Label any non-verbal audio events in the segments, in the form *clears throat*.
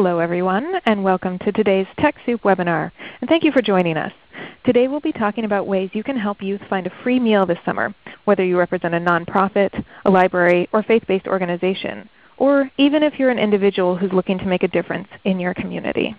Hello everyone, and welcome to today's TechSoup webinar. And thank you for joining us. Today we'll be talking about ways you can help youth find a free meal this summer, whether you represent a nonprofit, a library, or faith-based organization, or even if you're an individual who's looking to make a difference in your community.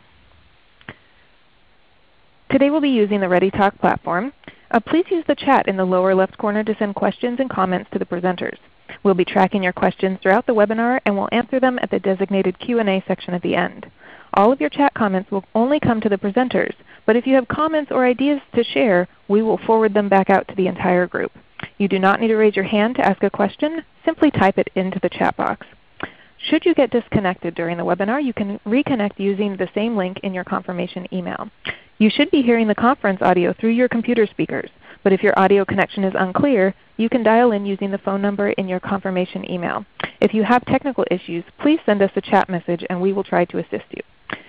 Today we'll be using the ReadyTalk platform. Uh, please use the chat in the lower left corner to send questions and comments to the presenters. We'll be tracking your questions throughout the webinar and we'll answer them at the designated Q&A section at the end. All of your chat comments will only come to the presenters, but if you have comments or ideas to share, we will forward them back out to the entire group. You do not need to raise your hand to ask a question. Simply type it into the chat box. Should you get disconnected during the webinar, you can reconnect using the same link in your confirmation email. You should be hearing the conference audio through your computer speakers, but if your audio connection is unclear, you can dial in using the phone number in your confirmation email. If you have technical issues, please send us a chat message and we will try to assist you.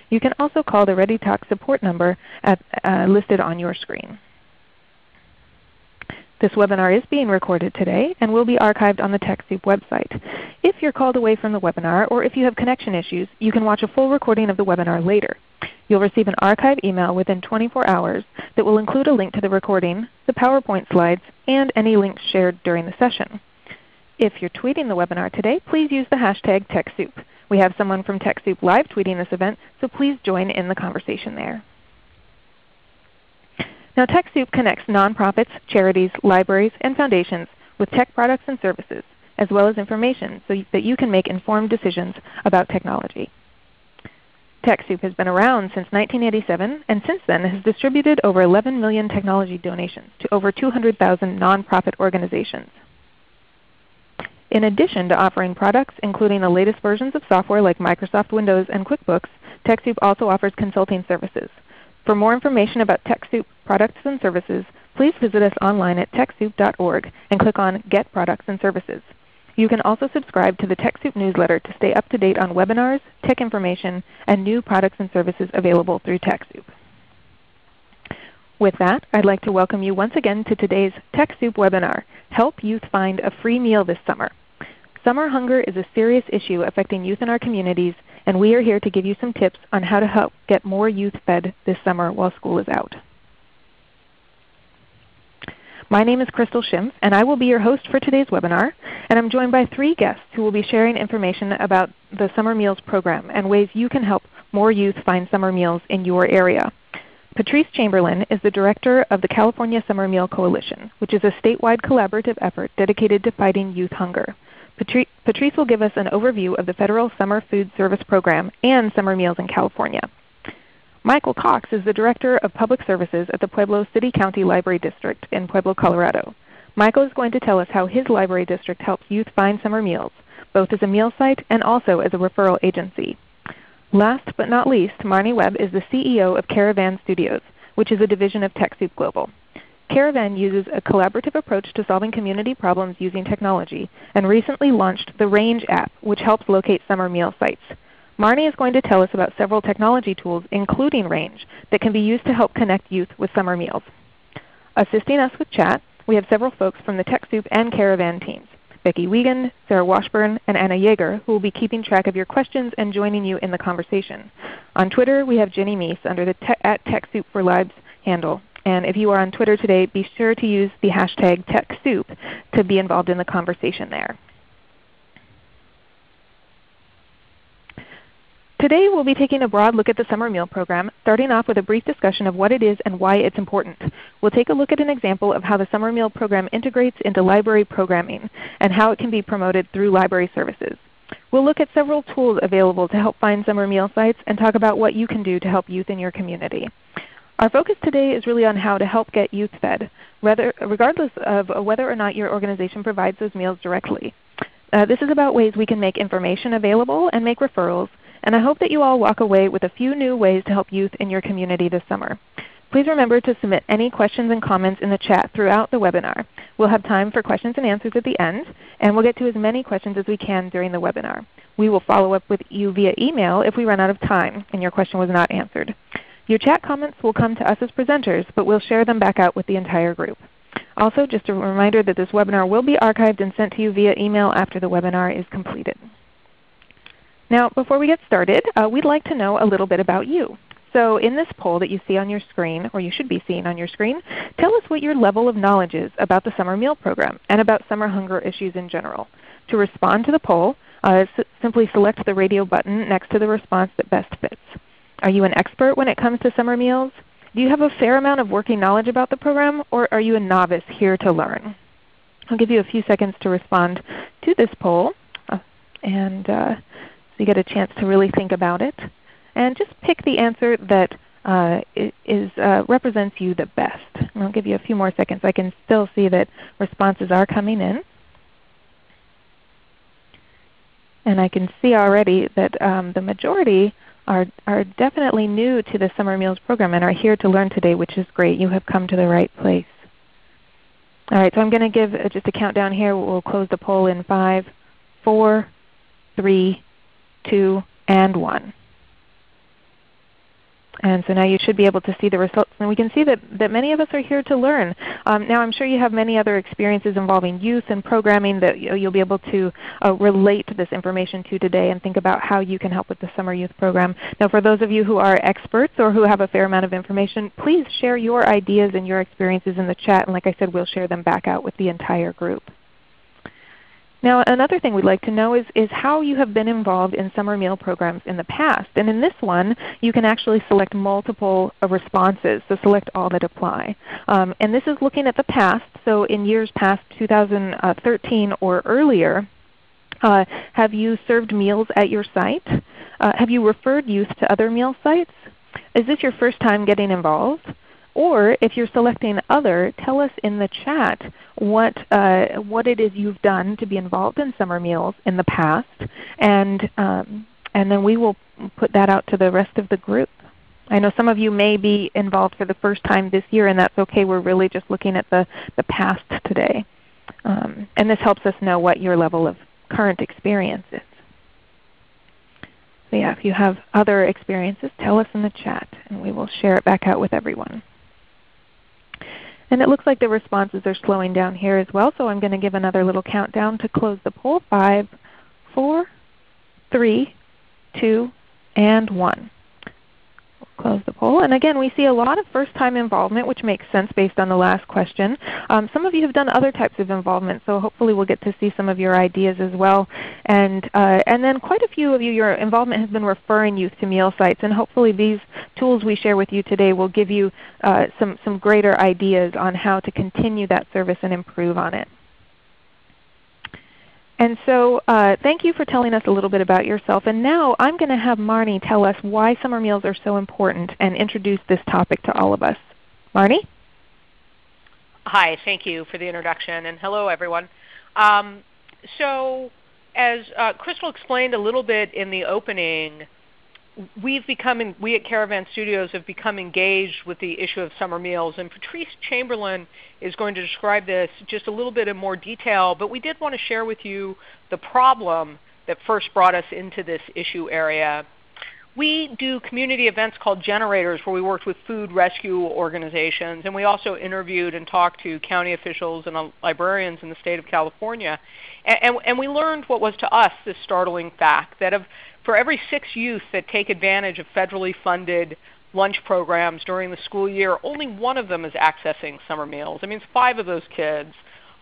You can also call the ReadyTalk support number at, uh, listed on your screen. This webinar is being recorded today and will be archived on the TechSoup website. If you're called away from the webinar or if you have connection issues, you can watch a full recording of the webinar later. You'll receive an archive email within 24 hours that will include a link to the recording, the PowerPoint slides, and any links shared during the session. If you're tweeting the webinar today, please use the hashtag TechSoup. We have someone from TechSoup live tweeting this event, so please join in the conversation there. Now TechSoup connects nonprofits, charities, libraries, and foundations with tech products and services, as well as information so that you can make informed decisions about technology. TechSoup has been around since 1987 and since then has distributed over 11 million technology donations to over 200,000 nonprofit organizations. In addition to offering products including the latest versions of software like Microsoft Windows and QuickBooks, TechSoup also offers consulting services. For more information about TechSoup products and services, please visit us online at TechSoup.org and click on Get Products and Services. You can also subscribe to the TechSoup newsletter to stay up to date on webinars, tech information, and new products and services available through TechSoup. With that, I'd like to welcome you once again to today's TechSoup webinar, Help Youth Find a Free Meal This Summer. Summer hunger is a serious issue affecting youth in our communities, and we are here to give you some tips on how to help get more youth fed this summer while school is out. My name is Crystal Schimpf, and I will be your host for today's webinar. And I'm joined by three guests who will be sharing information about the Summer Meals Program and ways you can help more youth find summer meals in your area. Patrice Chamberlain is the Director of the California Summer Meal Coalition, which is a statewide collaborative effort dedicated to fighting youth hunger. Patrice will give us an overview of the Federal Summer Food Service Program and summer meals in California. Michael Cox is the Director of Public Services at the Pueblo City County Library District in Pueblo, Colorado. Michael is going to tell us how his library district helps youth find summer meals, both as a meal site and also as a referral agency. Last but not least, Marnie Webb is the CEO of Caravan Studios, which is a division of TechSoup Global. Caravan uses a collaborative approach to solving community problems using technology, and recently launched the Range app, which helps locate summer meal sites. Marnie is going to tell us about several technology tools, including Range, that can be used to help connect youth with summer meals. Assisting us with chat, we have several folks from the TechSoup and Caravan teams. Becky Wiegand, Sarah Washburn, and Anna Yeager, who will be keeping track of your questions and joining you in the conversation. On Twitter, we have Jenny Meese under the te at TechSoup for Libs handle. And if you are on Twitter today, be sure to use the hashtag TechSoup to be involved in the conversation there. Today we'll be taking a broad look at the summer meal program, starting off with a brief discussion of what it is and why it's important. We'll take a look at an example of how the summer meal program integrates into library programming and how it can be promoted through library services. We'll look at several tools available to help find summer meal sites and talk about what you can do to help youth in your community. Our focus today is really on how to help get youth fed, regardless of whether or not your organization provides those meals directly. Uh, this is about ways we can make information available and make referrals, and I hope that you all walk away with a few new ways to help youth in your community this summer. Please remember to submit any questions and comments in the chat throughout the webinar. We'll have time for questions and answers at the end, and we'll get to as many questions as we can during the webinar. We will follow up with you via email if we run out of time and your question was not answered. Your chat comments will come to us as presenters, but we'll share them back out with the entire group. Also, just a reminder that this webinar will be archived and sent to you via email after the webinar is completed. Now before we get started, uh, we'd like to know a little bit about you. So in this poll that you see on your screen, or you should be seeing on your screen, tell us what your level of knowledge is about the summer meal program and about summer hunger issues in general. To respond to the poll, uh, simply select the radio button next to the response that best fits. Are you an expert when it comes to summer meals? Do you have a fair amount of working knowledge about the program, or are you a novice here to learn? I'll give you a few seconds to respond to this poll, uh, and uh, so you get a chance to really think about it. And just pick the answer that uh, is, uh, represents you the best. And I'll give you a few more seconds. I can still see that responses are coming in. And I can see already that um, the majority are, are definitely new to the Summer Meals program and are here to learn today, which is great. You have come to the right place. All right, so I'm going to give uh, just a countdown here. We'll close the poll in 5, 4, 3, 2, and 1. And so now you should be able to see the results. And we can see that, that many of us are here to learn. Um, now I'm sure you have many other experiences involving youth and programming that you'll be able to uh, relate this information to today and think about how you can help with the Summer Youth Program. Now for those of you who are experts or who have a fair amount of information, please share your ideas and your experiences in the chat. And like I said, we'll share them back out with the entire group. Now another thing we'd like to know is, is how you have been involved in summer meal programs in the past. And in this one, you can actually select multiple uh, responses, so select all that apply. Um, and this is looking at the past, so in years past 2013 or earlier, uh, have you served meals at your site? Uh, have you referred youth to other meal sites? Is this your first time getting involved? Or if you're selecting other, tell us in the chat what, uh, what it is you've done to be involved in summer meals in the past, and, um, and then we will put that out to the rest of the group. I know some of you may be involved for the first time this year, and that's okay. We're really just looking at the, the past today. Um, and this helps us know what your level of current experience is. So yeah, if you have other experiences, tell us in the chat, and we will share it back out with everyone. And it looks like the responses are slowing down here as well, so I'm going to give another little countdown to close the poll. 5, 4, 3, 2, and 1 close the poll. And again, we see a lot of first-time involvement, which makes sense based on the last question. Um, some of you have done other types of involvement, so hopefully we'll get to see some of your ideas as well. And, uh, and then quite a few of you, your involvement has been referring youth to meal sites, and hopefully these tools we share with you today will give you uh, some, some greater ideas on how to continue that service and improve on it. And so uh, thank you for telling us a little bit about yourself. And now I'm going to have Marnie tell us why summer meals are so important and introduce this topic to all of us. Marnie? Hi, thank you for the introduction. And hello everyone. Um, so as uh, Crystal explained a little bit in the opening, we've become, we at Caravan Studios have become engaged with the issue of summer meals. And Patrice Chamberlain is going to describe this just a little bit in more detail. But we did want to share with you the problem that first brought us into this issue area. We do community events called Generators where we worked with food rescue organizations. And we also interviewed and talked to county officials and uh, librarians in the state of California. And, and, and we learned what was to us this startling fact that of for every six youth that take advantage of federally funded lunch programs during the school year, only one of them is accessing summer meals. That means five of those kids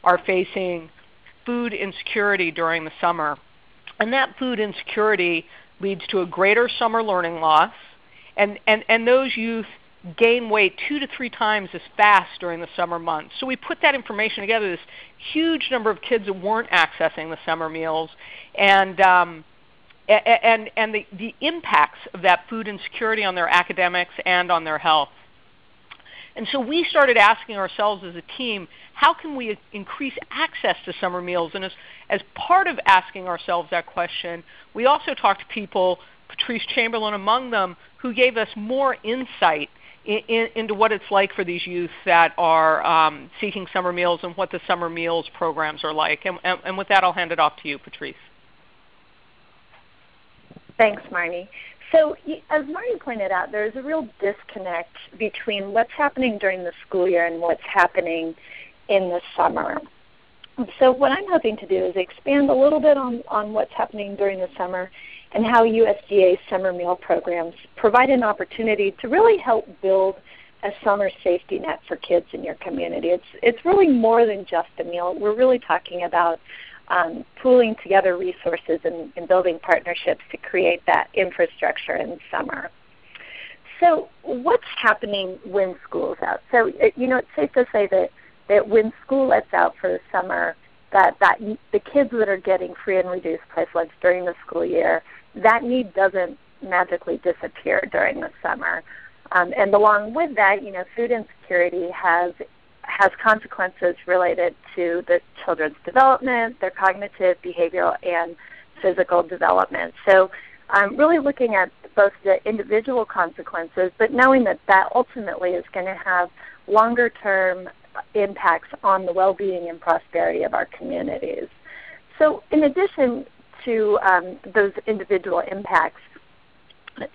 are facing food insecurity during the summer. And that food insecurity leads to a greater summer learning loss. And, and, and those youth gain weight two to three times as fast during the summer months. So we put that information together, this huge number of kids that weren't accessing the summer meals. And um, and, and the, the impacts of that food insecurity on their academics and on their health. And so we started asking ourselves as a team, how can we increase access to summer meals? And as, as part of asking ourselves that question, we also talked to people, Patrice Chamberlain among them, who gave us more insight in, in, into what it's like for these youth that are um, seeking summer meals and what the summer meals programs are like. And, and, and with that, I'll hand it off to you, Patrice. Thanks, Marnie. So as Marnie pointed out, there's a real disconnect between what's happening during the school year and what's happening in the summer. So what I'm hoping to do is expand a little bit on, on what's happening during the summer and how USDA summer meal programs provide an opportunity to really help build a summer safety net for kids in your community. It's it's really more than just a meal. We're really talking about um, pooling together resources and, and building partnerships to create that infrastructure in summer. So what's happening when school's out? So you know, it's safe to say that that when school lets out for the summer, that that the kids that are getting free and reduced price lunch during the school year, that need doesn't magically disappear during the summer. Um, and along with that, you know, food insecurity has has consequences related to the children's development, their cognitive, behavioral, and physical development. So I'm um, really looking at both the individual consequences, but knowing that that ultimately is going to have longer term impacts on the well-being and prosperity of our communities. So in addition to um, those individual impacts,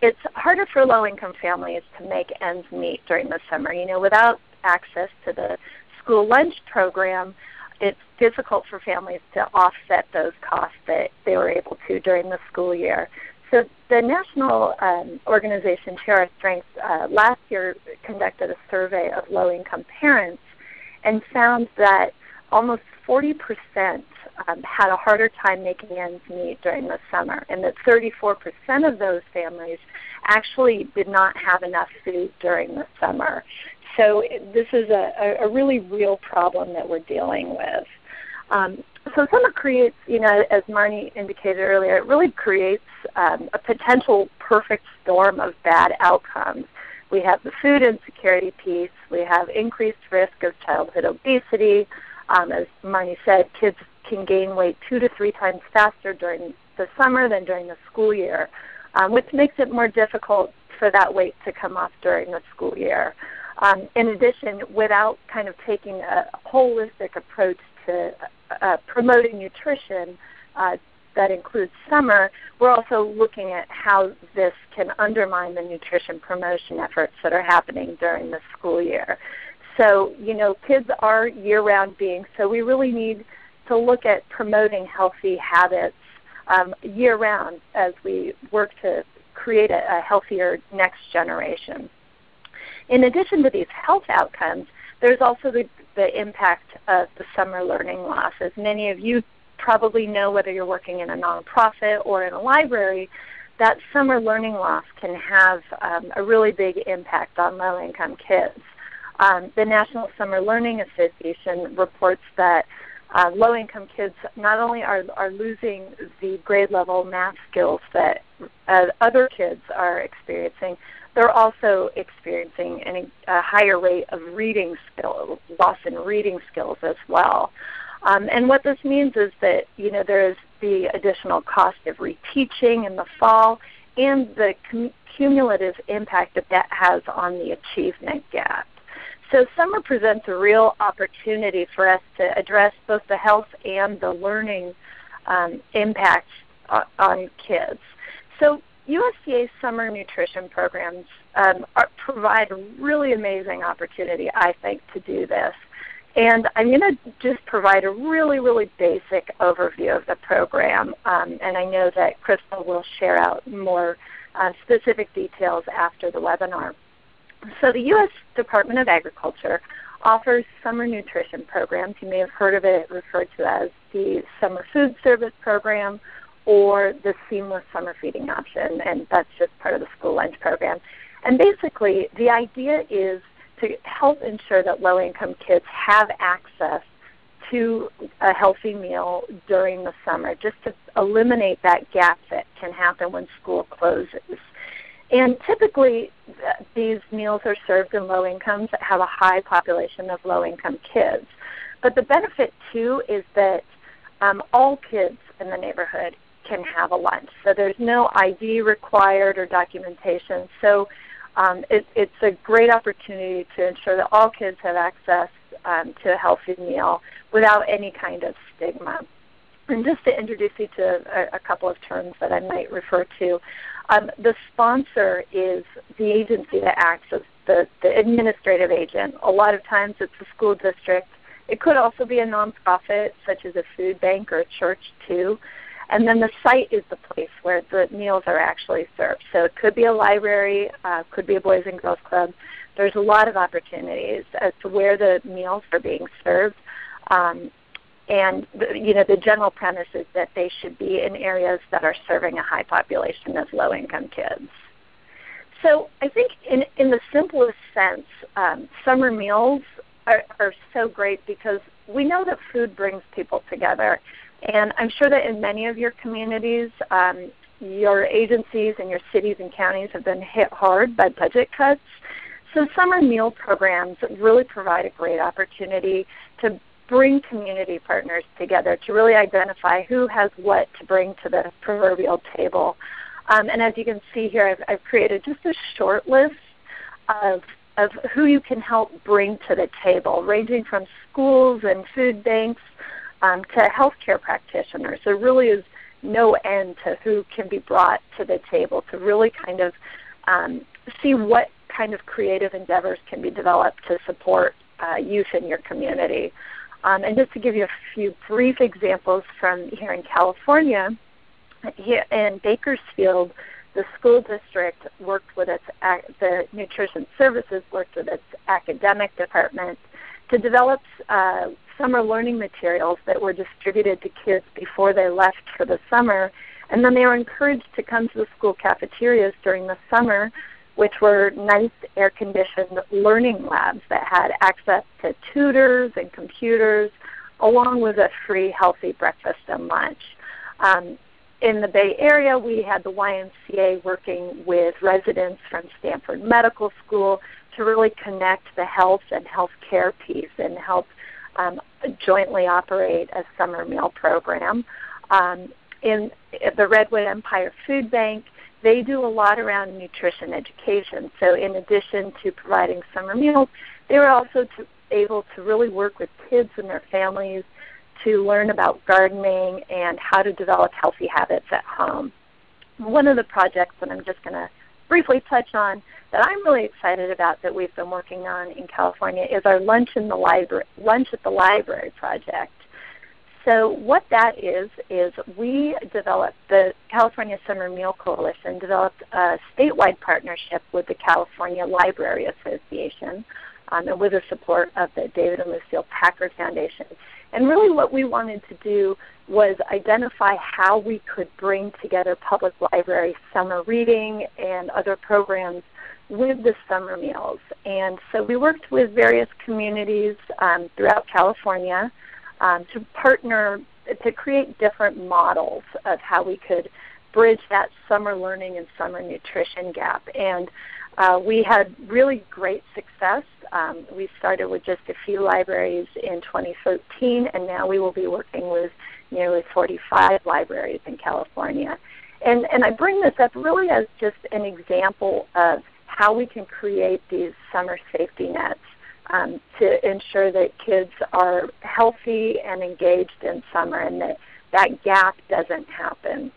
it's harder for low-income families to make ends meet during the summer. You know, without access to the school lunch program, it's difficult for families to offset those costs that they were able to during the school year. So the national um, organization Share Our Strength uh, last year conducted a survey of low-income parents and found that almost 40% um, had a harder time making ends meet during the summer, and that 34% of those families actually did not have enough food during the summer. So this is a, a really real problem that we're dealing with. Um, so summer creates, you know, as Marnie indicated earlier, it really creates um, a potential perfect storm of bad outcomes. We have the food insecurity piece. We have increased risk of childhood obesity. Um, as Marnie said, kids can gain weight two to three times faster during the summer than during the school year, um, which makes it more difficult for that weight to come off during the school year. Um, in addition, without kind of taking a holistic approach to uh, promoting nutrition uh, that includes summer, we're also looking at how this can undermine the nutrition promotion efforts that are happening during the school year. So, you know, kids are year-round beings, so we really need to look at promoting healthy habits um, year round as we work to create a, a healthier next generation. In addition to these health outcomes, there's also the, the impact of the summer learning loss. As many of you probably know, whether you're working in a nonprofit or in a library, that summer learning loss can have um, a really big impact on low-income kids. Um, the National Summer Learning Association reports that uh, low-income kids not only are, are losing the grade level math skills that uh, other kids are experiencing, they're also experiencing a higher rate of reading skill, loss in reading skills as well. Um, and what this means is that you know there is the additional cost of reteaching in the fall and the cum- cumulative impact that that has on the achievement gap. So summer presents a real opportunity for us to address both the health and the learning um, impacts on kids. So USDA summer nutrition programs um, are, provide a really amazing opportunity, I think, to do this. And I'm going to just provide a really, really basic overview of the program. Um, and I know that Crystal will share out more uh, specific details after the webinar. So the U.S. Department of Agriculture offers summer nutrition programs. You may have heard of it referred to as the Summer Food Service Program or the Seamless Summer Feeding Option, and that's just part of the school lunch program. And basically, the idea is to help ensure that low-income kids have access to a healthy meal during the summer, just to eliminate that gap that can happen when school closes. And typically, these meals are served in low incomes that have a high population of low income kids. But the benefit too is that um, all kids in the neighborhood can have a lunch. So there's no ID required or documentation. So um, it, it's a great opportunity to ensure that all kids have access um, to a healthy meal without any kind of stigma. And just to introduce you to a, a couple of terms that I might refer to, um, the sponsor is the agency that acts as the, the administrative agent. A lot of times it's the school district It could also be a nonprofit such as a food bank or a church too. And then the site is the place where the meals are actually served. So it could be a library, uh, could be a Boys and Girls Club. There's a lot of opportunities as to where the meals are being served. Um, and the, you know the general premise is that they should be in areas that are serving a high population of low-income kids. So I think in, in the simplest sense, um, summer meals are, are so great because we know that food brings people together. And I'm sure that in many of your communities, um, your agencies and your cities and counties have been hit hard by budget cuts. So summer meal programs really provide a great opportunity to bring community partners together to really identify who has what to bring to the proverbial table. Um, and as you can see here, I've, I've created just a short list of, of who you can help bring to the table, ranging from schools and food banks um, to healthcare practitioners. There really is no end to who can be brought to the table to really kind of um, see what kind of creative endeavors can be developed to support uh, youth in your community. Um, and just to give you a few brief examples from here in California, here in Bakersfield, the school district worked with its the nutrition services worked with its academic department to develop uh, summer learning materials that were distributed to kids before they left for the summer, and then they were encouraged to come to the school cafeterias during the summer which were nice air conditioned learning labs that had access to tutors and computers along with a free healthy breakfast and lunch. Um, in the Bay Area, we had the YMCA working with residents from Stanford Medical School to really connect the health and healthcare piece and help um, jointly operate a summer meal program. Um, in the Redwood Empire Food Bank, they do a lot around nutrition education. So in addition to providing summer meals, they were also to, able to really work with kids and their families to learn about gardening and how to develop healthy habits at home. One of the projects that I'm just going to briefly touch on that I'm really excited about that we've been working on in California is our lunch in the library, lunch at the library project. So what that is is we developed the California Summer Meal Coalition developed a statewide partnership with the California Library Association um, and with the support of the David and Lucile Packard Foundation. And really what we wanted to do was identify how we could bring together public library summer reading and other programs with the summer meals. And so we worked with various communities um, throughout California um, to partner to create different models of how we could bridge that summer learning and summer nutrition gap. And uh, we had really great success. Um, we started with just a few libraries in 2013, and now we will be working with nearly 45 libraries in California. And, and I bring this up really as just an example of how we can create these summer safety nets um, to ensure that kids are healthy and engaged in summer and that that gap doesn't happen.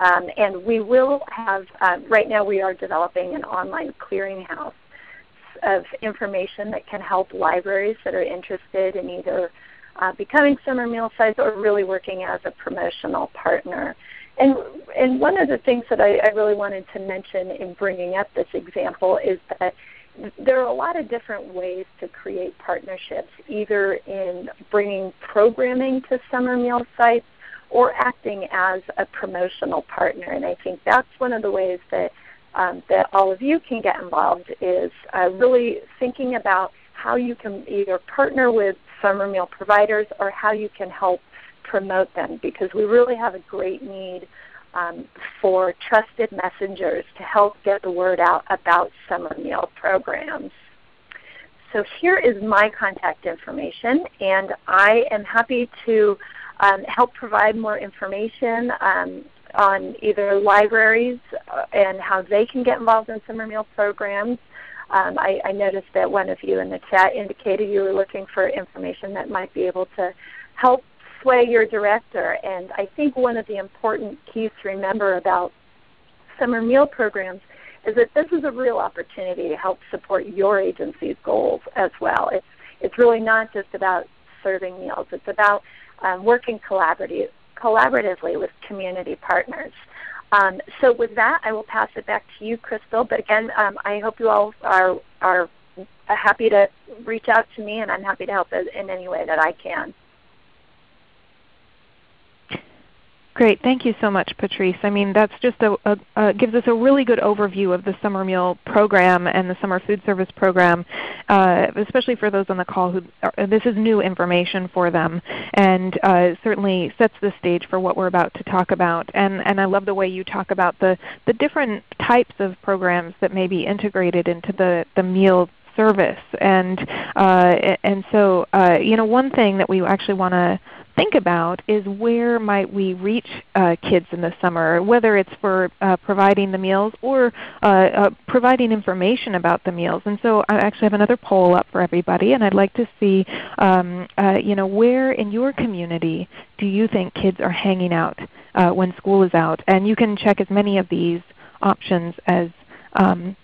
Um, and we will have, uh, right now we are developing an online clearinghouse of information that can help libraries that are interested in either uh, becoming summer meal sites or really working as a promotional partner. And, and one of the things that I, I really wanted to mention in bringing up this example is that there are a lot of different ways to create partnerships, either in bringing programming to summer meal sites or acting as a promotional partner. And I think that's one of the ways that um, that all of you can get involved is uh, really thinking about how you can either partner with summer meal providers or how you can help promote them because we really have a great need um, for trusted messengers to help get the word out about summer meal programs. So here is my contact information, and I am happy to um, help provide more information um, on either libraries uh, and how they can get involved in summer meal programs. Um, I, I, noticed that one of you in the chat indicated you were looking for information that might be able to help sway your director. And I think one of the important keys to remember about summer meal programs is that this is a real opportunity to help support your agency's goals as well. It's, it's really not just about serving meals. It's about um, working collaboratively, collaboratively with community partners. Um, so with that, I will pass it back to you, Crystal. But again, um, I hope you all are, are happy to reach out to me, and I'm happy to help in any way that I can. Great, thank you so much, Patrice. I mean, that's just a, a, gives us a really good overview of the summer meal program and the summer food service program, uh, especially for those on the call who are, this is new information for them, and uh, certainly sets the stage for what we're about to talk about. And and I love the way you talk about the the different types of programs that may be integrated into the the meal service. And uh, and so uh, you know, one thing that we actually want to think about is where might we reach uh, kids in the summer, whether it's for uh, providing the meals or uh, uh, providing information about the meals. And so I actually have another poll up for everybody, and I'd like to see um, uh, you know, where in your community do you think kids are hanging out uh, when school is out? And you can check as many of these options as um,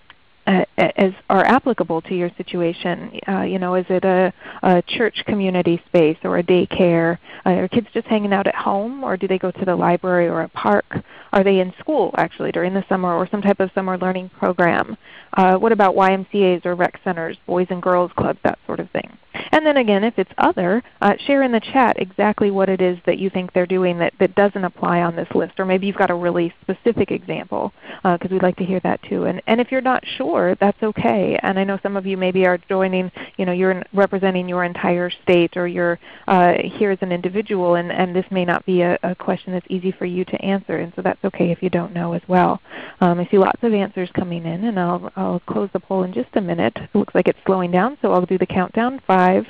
as are applicable to your situation. Uh, you know, is it a, a, church community space or a daycare? Uh, are kids just hanging out at home, or do they go to the library or a park? Are they in school actually during the summer or some type of summer learning program? Uh, what about YMCA's or rec centers, boys and girls clubs, that sort of thing? And then again, if it's other, uh, share in the chat exactly what it is that you think they're doing that, that doesn't apply on this list. Or maybe you've got a really specific example because uh, we'd like to hear that too. And, and if you're not sure, that's okay. And I know some of you maybe are joining, you know, you're representing your entire state or you're uh, here as an individual and, and this may not be a, a, question that's easy for you to answer. And so that's okay if you don't know as well. Um, I see lots of answers coming in and I'll, I'll close the poll in just a minute. It looks like it's slowing down so I'll do the countdown. Five,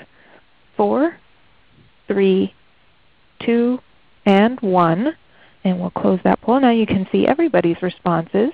four, three, two, and 1. And we'll close that poll. Now you can see everybody's responses.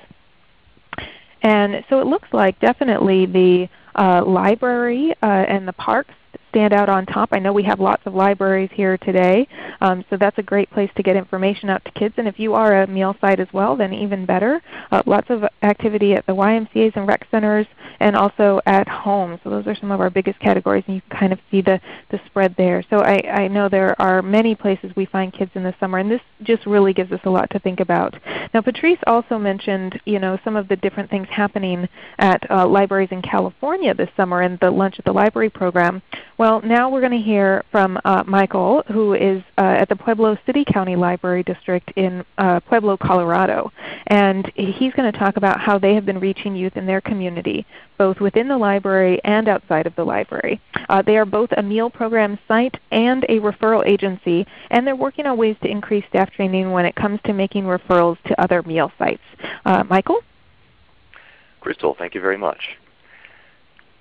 And so it looks like definitely the uh, library uh, and the parks stand out on top. I know we have lots of libraries here today, um, so that's a great place to get information out to kids. And if you are a meal site as well, then even better. Uh, lots of activity at the YMCA's and rec centers and also at home. So those are some of our biggest categories, and you can kind of see the, the spread there. So I, I know there are many places we find kids in the summer, and this just really gives us a lot to think about. Now Patrice also mentioned you know, some of the different things happening at uh, libraries in California this summer and the Lunch at the Library program. Well, now we're going to hear from uh, Michael, who is uh, at the Pueblo City County Library District in uh, Pueblo, Colorado. And he's going to talk about how they have been reaching youth in their community, both within the library and outside of the library. Uh, they are both a meal program site and a referral agency, and they're working on ways to increase staff training when it comes to making referrals to other meal sites. Uh, Michael? Crystal, thank you very much.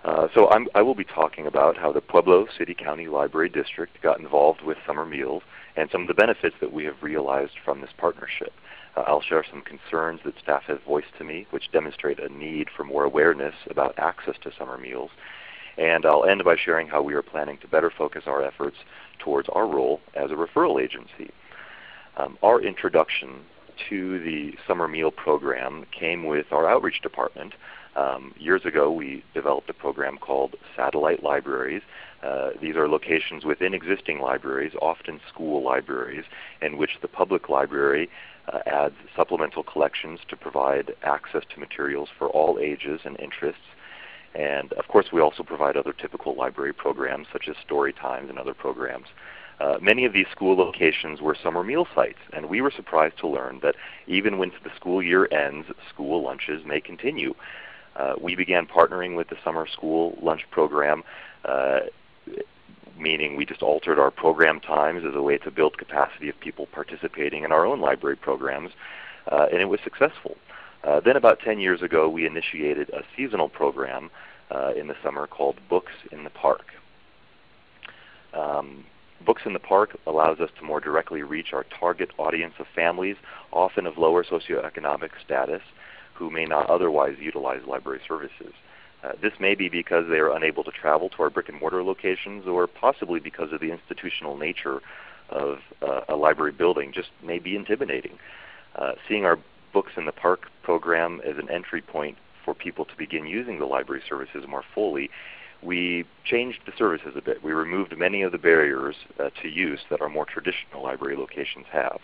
Uh, so I'm, i will be talking about how the Pueblo City County Library District got involved with summer meals and some of the benefits that we have realized from this partnership. Uh, I'll share some concerns that staff have voiced to me, which demonstrate a need for more awareness about access to summer meals. And I'll end by sharing how we are planning to better focus our efforts towards our role as a referral agency. Um, our introduction to the summer meal program came with our outreach department, um, years ago, we developed a program called Satellite Libraries. Uh, these are locations within existing libraries, often school libraries, in which the public library uh, adds supplemental collections to provide access to materials for all ages and interests. And of course, we also provide other typical library programs such as story times and other programs. Uh, many of these school locations were summer meal sites, and we were surprised to learn that even when the school year ends, school lunches may continue uh, we began partnering with the summer school lunch program, uh, meaning we just altered our program times as a way to build capacity of people participating in our own library programs, uh, and it was successful. Uh, then about 10 years ago, we initiated a seasonal program uh, in the summer called Books in the Park. Um, Books in the Park allows us to more directly reach our target audience of families, often of lower socioeconomic status, who may not otherwise utilize library services. Uh, this may be because they are unable to travel to our brick and mortar locations or possibly because of the institutional nature of uh, a library building just may be intimidating. Uh, seeing our Books in the Park program as an entry point for people to begin using the library services more fully, we changed the services a bit. We removed many of the barriers uh, to use that our more traditional library locations have.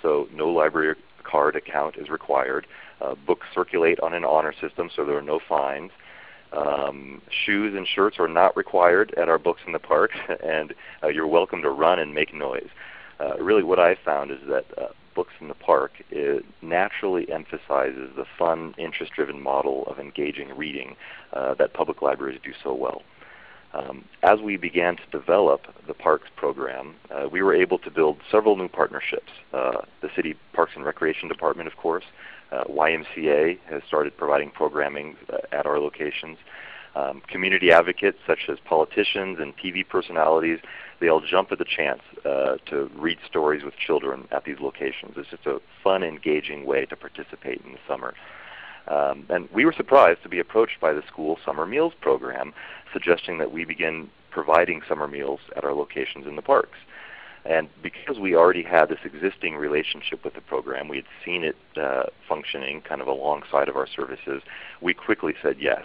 So no library card account is required. Uh, books circulate on an honor system, so there are no fines. Um, shoes and shirts are not required at our books in the park, *laughs* and uh, you're welcome to run and make noise. Uh, really, what I found is that uh, books in the park naturally emphasizes the fun, interest-driven model of engaging reading uh, that public libraries do so well. Um, as we began to develop the parks program, uh, we were able to build several new partnerships. Uh, the City Parks and Recreation Department, of course, uh, YMCA has started providing programming uh, at our locations. Um, community advocates such as politicians and TV personalities, they all jump at the chance uh, to read stories with children at these locations. It's just a fun, engaging way to participate in the summer. Um, and we were surprised to be approached by the school summer meals program, suggesting that we begin providing summer meals at our locations in the parks. And because we already had this existing relationship with the program, we had seen it uh, functioning kind of alongside of our services, we quickly said yes.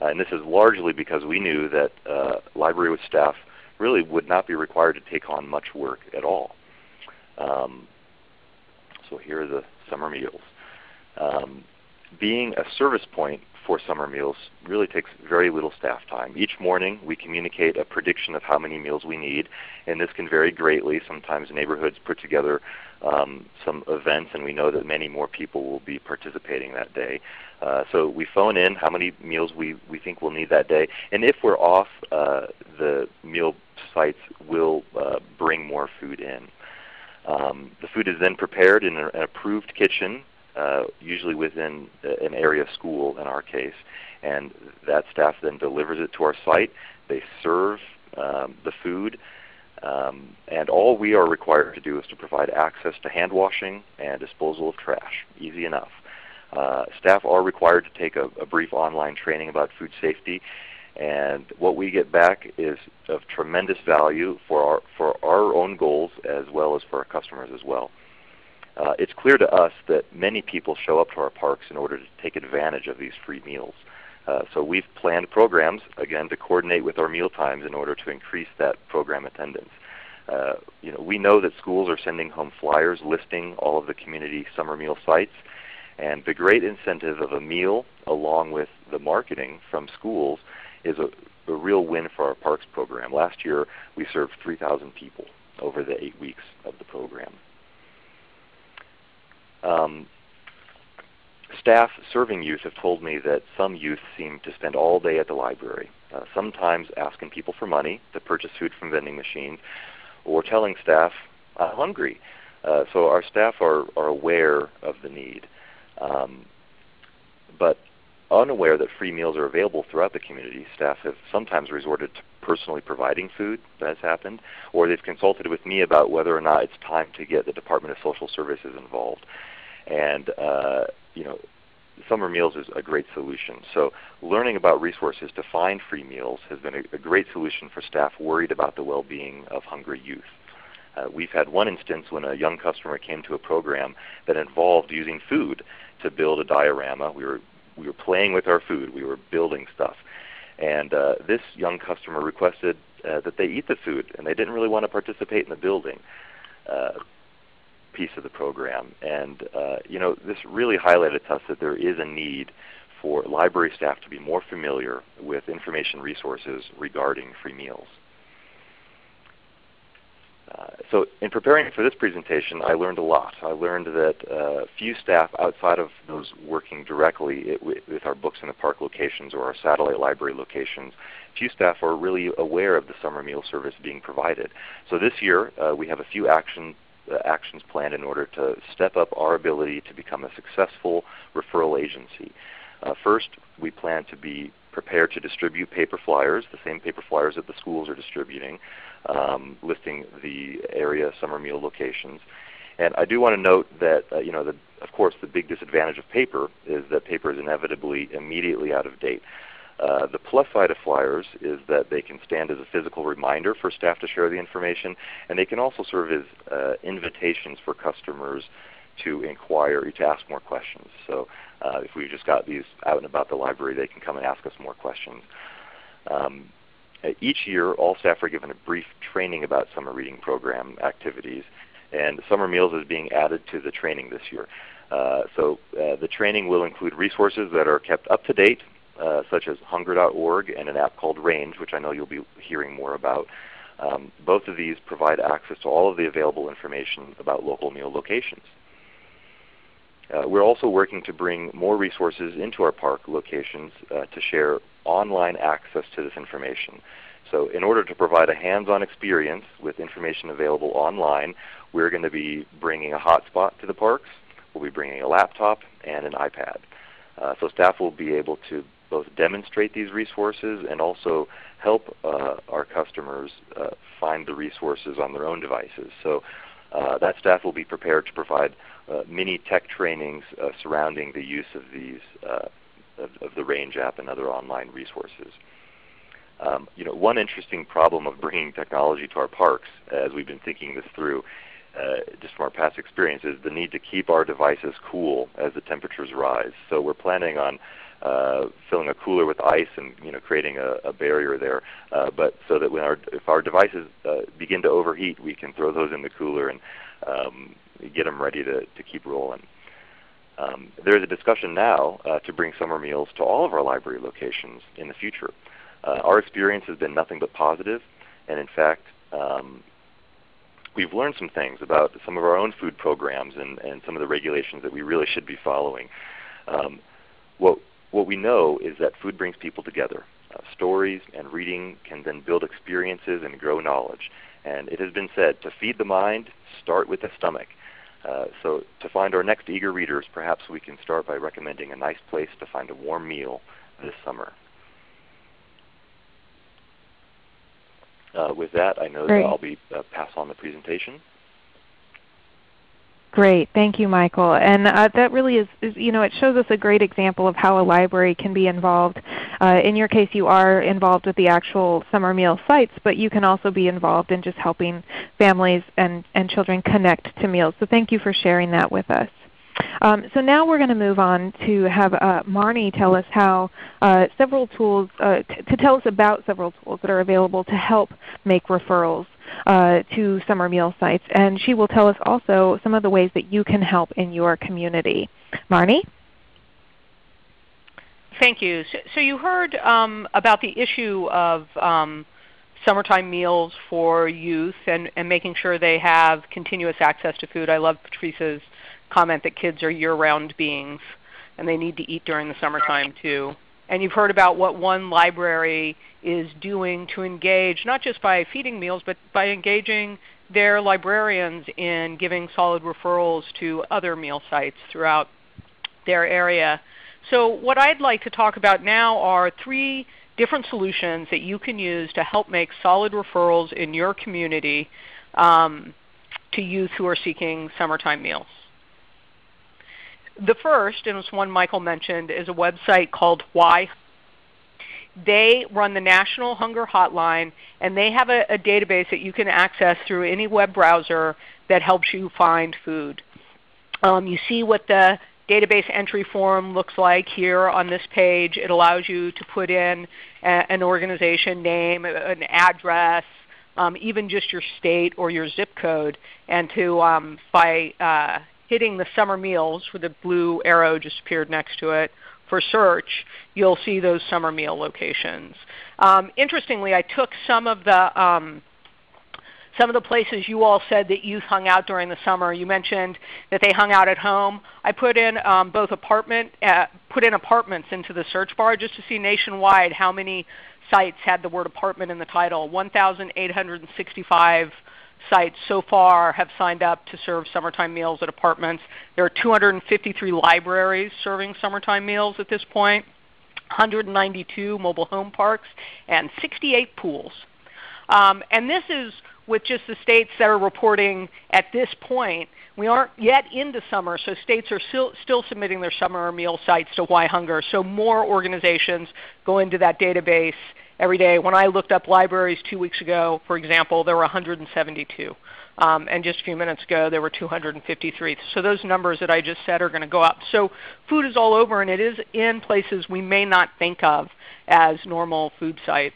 Uh, and this is largely because we knew that uh, library with staff really would not be required to take on much work at all. Um, so here are the summer meals. Um, being a service point for summer meals really takes very little staff time. Each morning we communicate a prediction of how many meals we need, and this can vary greatly. Sometimes neighborhoods put together um, some events, and we know that many more people will be participating that day. Uh, so we phone in how many meals we, we think we'll need that day, and if we're off, uh, the meal sites will uh, bring more food in. Um, the food is then prepared in an approved kitchen uh, usually within an area school in our case. And that staff then delivers it to our site. They serve um, the food. Um, and all we are required to do is to provide access to hand washing and disposal of trash. Easy enough. Uh, staff are required to take a, a, brief online training about food safety, and what we get back is of tremendous value for our, for our own goals as well as for our customers as well uh, it's clear to us that many people show up to our parks in order to take advantage of these free meals. Uh, so we've planned programs, again, to coordinate with our meal times in order to increase that program attendance. Uh, you know, we know that schools are sending home flyers listing all of the community summer meal sites, and the great incentive of a meal along with the marketing from schools is a, a real win for our parks program. Last year we served 3,000 people over the eight weeks of the program. Um, staff serving youth have told me that some youth seem to spend all day at the library, uh, sometimes asking people for money to purchase food from vending machines, or telling staff, I'm hungry. Uh, so our staff are, are aware of the need. Um, but unaware that free meals are available throughout the community, staff have sometimes resorted to personally providing food that has happened, or they've consulted with me about whether or not it's time to get the Department of Social Services involved. And uh, you know, summer meals is a great solution. So learning about resources to find free meals has been a, a great solution for staff worried about the well-being of hungry youth. Uh, we've had one instance when a young customer came to a program that involved using food to build a diorama. We were we were playing with our food. We were building stuff. And uh, this young customer requested uh, that they eat the food, and they didn't really want to participate in the building. Piece of the program. And uh, you know, this really highlighted to us that there is a need for library staff to be more familiar with information resources regarding free meals. Uh, so in preparing for this presentation, I learned a lot. I learned that uh, few staff outside of those working directly it, with our Books in the Park locations or our satellite library locations, few staff are really aware of the summer meal service being provided. So this year, uh, we have a few action actions planned in order to step up our ability to become a successful referral agency. Uh, first, we plan to be prepared to distribute paper flyers, the same paper flyers that the schools are distributing, um, listing the area summer meal locations. And I do want to note that, uh, you know, the, of course, the big disadvantage of paper is that paper is inevitably immediately out of date. Uh, the plus side of flyers is that they can stand as a physical reminder for staff to share the information, and they can also serve as uh, invitations for customers to inquire, or to ask more questions. So uh, if we've just got these out and about the library, they can come and ask us more questions. Um, each year, all staff are given a brief training about summer reading program activities, and Summer Meals is being added to the training this year. Uh, so uh, the training will include resources that are kept up to date, uh, such as hunger.org and an app called Range, which I know you'll be hearing more about. Um, both of these provide access to all of the available information about local meal locations. Uh, we're also working to bring more resources into our park locations uh, to share online access to this information. So in order to provide a hands-on experience with information available online, we're going to be bringing a hotspot to the parks. We'll be bringing a laptop and an iPad. Uh, so staff will be able to both demonstrate these resources and also help uh, our customers uh, find the resources on their own devices. So uh, that staff will be prepared to provide uh, mini tech trainings uh, surrounding the use of these of, of, the Range app and other online resources. Um, you know, one interesting problem of bringing technology to our parks, as we've been thinking this through, uh, just from our past experience, is the need to keep our devices cool as the temperatures rise. So we're planning on uh, filling a cooler with ice and you know creating a, a barrier there, uh, but so that when our if our devices uh, begin to overheat, we can throw those in the cooler and um, get them ready to, to keep rolling. Um, there is a discussion now uh, to bring summer meals to all of our library locations in the future. Uh, our experience has been nothing but positive, and in fact, um, we've learned some things about some of our own food programs and, and some of the regulations that we really should be following. Um, what, what we know is that food brings people together. Uh, stories and reading can then build experiences and grow knowledge. And it has been said to feed the mind, start with the stomach. Uh, so to find our next eager readers, perhaps we can start by recommending a nice place to find a warm meal this summer. Uh, with that, I know Great. that I'll be uh, pass on the presentation. Great, thank you, Michael. And uh, that really is, is, you know, it shows us a great example of how a library can be involved. Uh, in your case, you are involved with the actual summer meal sites, but you can also be involved in just helping families and, and children connect to meals. So thank you for sharing that with us. Um, so now we're going to move on to have uh, Marnie tell us how uh, several tools, uh, to tell us about several tools that are available to help make referrals uh, to summer meal sites. And she will tell us also some of the ways that you can help in your community. Marnie? Thank you. So, so you heard um, about the issue of um, summertime meals for youth and, and making sure they have continuous access to food. I love Patrice's comment that kids are year-round beings and they need to eat during the summertime too. And you've heard about what one library is doing to engage, not just by feeding meals, but by engaging their librarians in giving solid referrals to other meal sites throughout their area. So what I'd like to talk about now are three different solutions that you can use to help make solid referrals in your community um, to youth who are seeking summertime meals. The first, and it's one Michael mentioned, is a website called Why. They run the National Hunger Hotline, and they have a, a database that you can access through any web browser that helps you find food. Um, you see what the database entry form looks like here on this page. It allows you to put in a, an organization name, an address, um, even just your state or your zip code, and to um, by uh, hitting the summer meals where the blue arrow just appeared next to it for search, you'll see those summer meal locations. Um, interestingly, I took some of the um, some of the places you all said that youth hung out during the summer. You mentioned that they hung out at home. I put in um, both apartment uh, put in apartments into the search bar just to see nationwide how many sites had the word apartment in the title. 1,865 sites so far have signed up to serve summertime meals at apartments. There are 253 libraries serving summertime meals at this point, 192 mobile home parks, and 68 pools. Um, and this is with just the states that are reporting at this point. We aren't yet into summer, so states are still, still submitting their summer meal sites to Why Hunger. So more organizations go into that database every day. When I looked up libraries two weeks ago, for example, there were 172. Um, and just a few minutes ago, there were 253. So those numbers that I just said are going to go up. So food is all over, and it is in places we may not think of as normal food sites.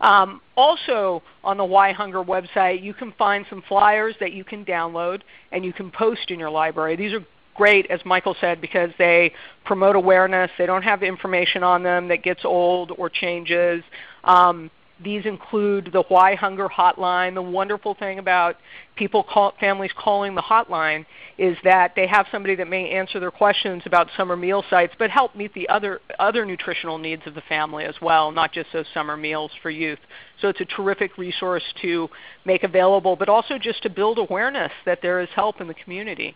Um, also on the Why Hunger website, you can find some flyers that you can download and you can post in your library. These are great, as Michael said, because they promote awareness. They don't have information on them that gets old or changes. Um, these include the Why Hunger hotline. The wonderful thing about people call, families calling the hotline is that they have somebody that may answer their questions about summer meal sites, but help meet the other, other nutritional needs of the family as well, not just those summer meals for youth. So it's a terrific resource to make available, but also just to build awareness that there is help in the community.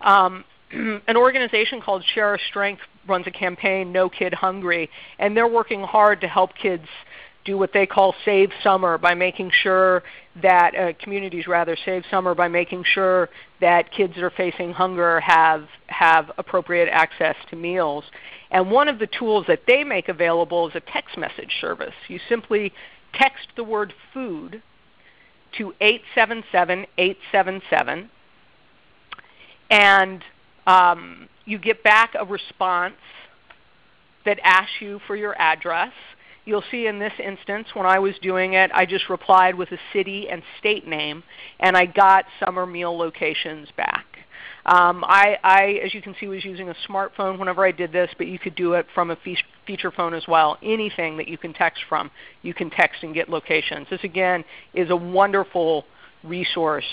Um, *clears throat* an organization called Share Our Strength runs a campaign, No Kid Hungry, and they're working hard to help kids do what they call Save Summer by making sure that uh, communities rather save summer by making sure that kids that are facing hunger have have appropriate access to meals. And one of the tools that they make available is a text message service. You simply text the word food to 877 877 and um, you get back a response that asks you for your address. You'll see in this instance, when I was doing it, I just replied with a city and state name, and I got summer meal locations back. Um, I, I, as you can see, was using a smartphone whenever I did this, but you could do it from a feature phone as well. Anything that you can text from, you can text and get locations. This, again, is a wonderful resource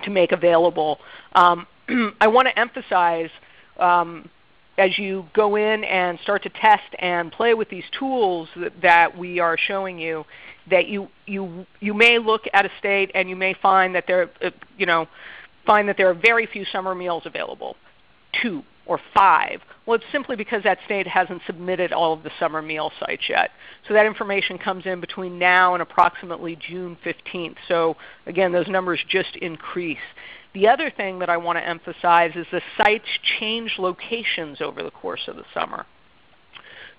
to make available. Um, *clears throat* I want to emphasize um, as you go in and start to test and play with these tools that, that, we are showing you, that you, you, you may look at a state and you may find that there, uh, you know, find that there are very few summer meals available, two or five. Well, it's simply because that state hasn't submitted all of the summer meal sites yet. So that information comes in between now and approximately June 15th. So again, those numbers just increase. The other thing that I want to emphasize is the sites change locations over the course of the summer.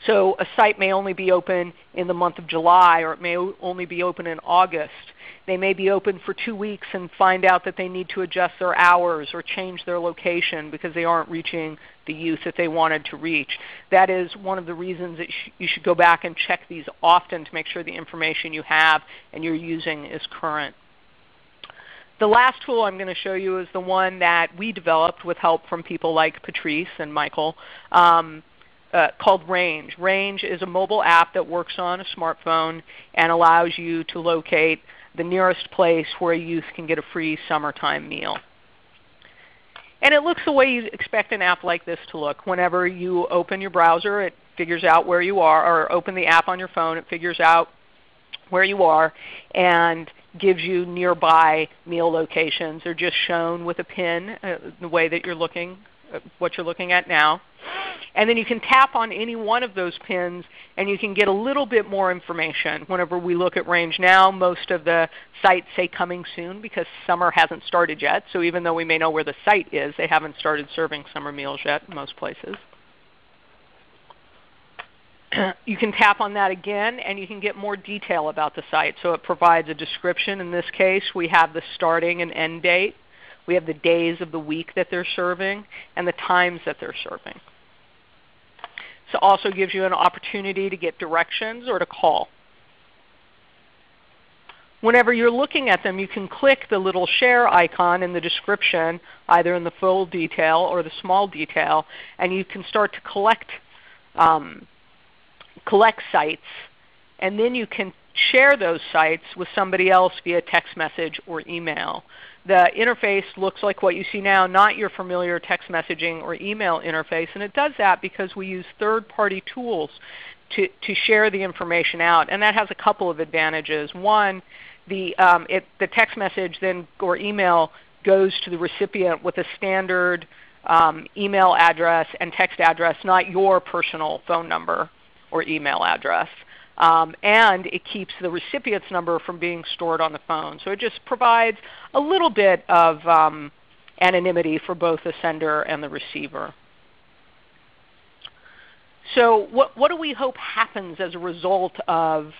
So a site may only be open in the month of July or it may only be open in August. They may be open for two weeks and find out that they need to adjust their hours or change their location because they aren't reaching the youth that they wanted to reach. That is one of the reasons that you should go back and check these often to make sure the information you have and you're using is current. The last tool I'm going to show you is the one that we developed with help from people like Patrice and Michael um, uh, called Range. Range is a mobile app that works on a smartphone and allows you to locate the nearest place where a youth can get a free summertime meal. And it looks the way you expect an app like this to look. Whenever you open your browser, it figures out where you are, or open the app on your phone, it figures out where you are and gives you nearby meal locations. They're just shown with a pin, uh, the way that you're looking, what you're looking at now. And then you can tap on any one of those pins and you can get a little bit more information. Whenever we look at range now, most of the sites say coming soon because summer hasn't started yet. So even though we may know where the site is, they haven't started serving summer meals yet in most places. *clears throat* you can tap on that again and you can get more detail about the site. So it provides a description. In this case, we have the starting and end date. We have the days of the week that they're serving and the times that they're serving. So also gives you an opportunity to get directions or to call. Whenever you're looking at them, you can click the little share icon in the description, either in the full detail or the small detail, and you can start to collect um, collect sites, and then you can share those sites with somebody else via text message or email. The interface looks like what you see now, not your familiar text messaging or email interface, and it does that because we use third-party tools to, to share the information out, and that has a couple of advantages. One, the, um, it, the text message then or email goes to the recipient with a standard um, email address and text address, not your personal phone number or email address. Um, and it keeps the recipient's number from being stored on the phone. So it just provides a little bit of um, anonymity for both the sender and the receiver. So what, what do we hope happens as a result of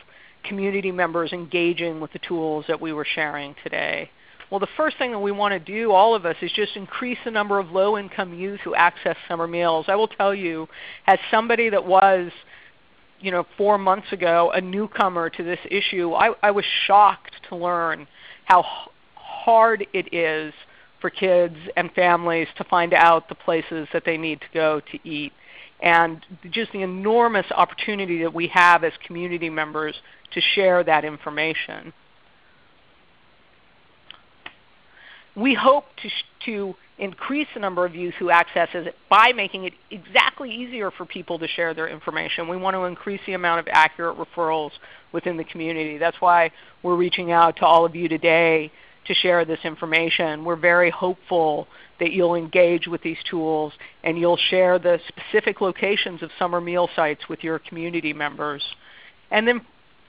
community members engaging with the tools that we were sharing today? Well, the first thing that we want to do, all of us, is just increase the number of low-income youth who access summer meals. I will tell you, as somebody that was, you know, four months ago, a newcomer to this issue, I, I was shocked to learn how hard it is for kids and families to find out the places that they need to go to eat and just the enormous opportunity that we have as community members to share that information. We hope to, to increase the number of youth who access it by making it exactly easier for people to share their information. We want to increase the amount of accurate referrals within the community. That's why we're reaching out to all of you today to share this information. We're very hopeful that you'll engage with these tools and you'll share the specific locations of summer meal sites with your community members. And then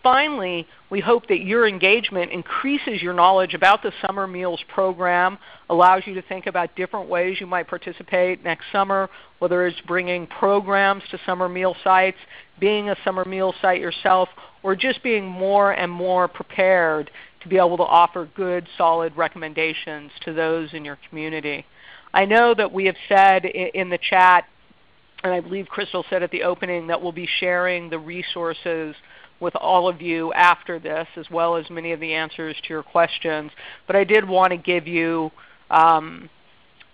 finally, we hope that your engagement increases your knowledge about the Summer Meals program, allows you to think about different ways you might participate next summer, whether it's bringing programs to summer meal sites, being a summer meal site yourself, or just being more and more prepared to be able to offer good, solid recommendations to those in your community. I know that we have said in the chat, and I believe Crystal said at the opening, that we'll be sharing the resources with all of you after this, as well as many of the answers to your questions. But I did want to give you um,